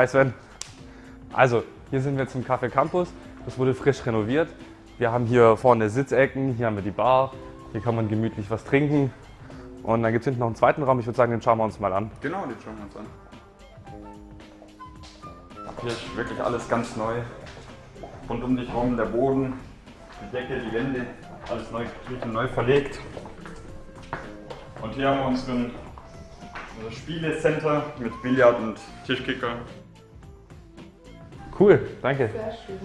Hi Sven. Also, hier sind wir zum Café Campus. Das wurde frisch renoviert. Wir haben hier vorne Sitzecken, hier haben wir die Bar. Hier kann man gemütlich was trinken. Und dann gibt es hinten noch einen zweiten Raum. Ich würde sagen, den schauen wir uns mal an. Genau, den schauen wir uns an. Hier ist wirklich alles ganz neu. Rund um dich rum der Boden, die Decke, die Wände, alles neu gestrichen, neu verlegt. Und hier haben wir unseren, unser Spielecenter mit Billard und Tischkicker. Cool, danke. Sehr schön.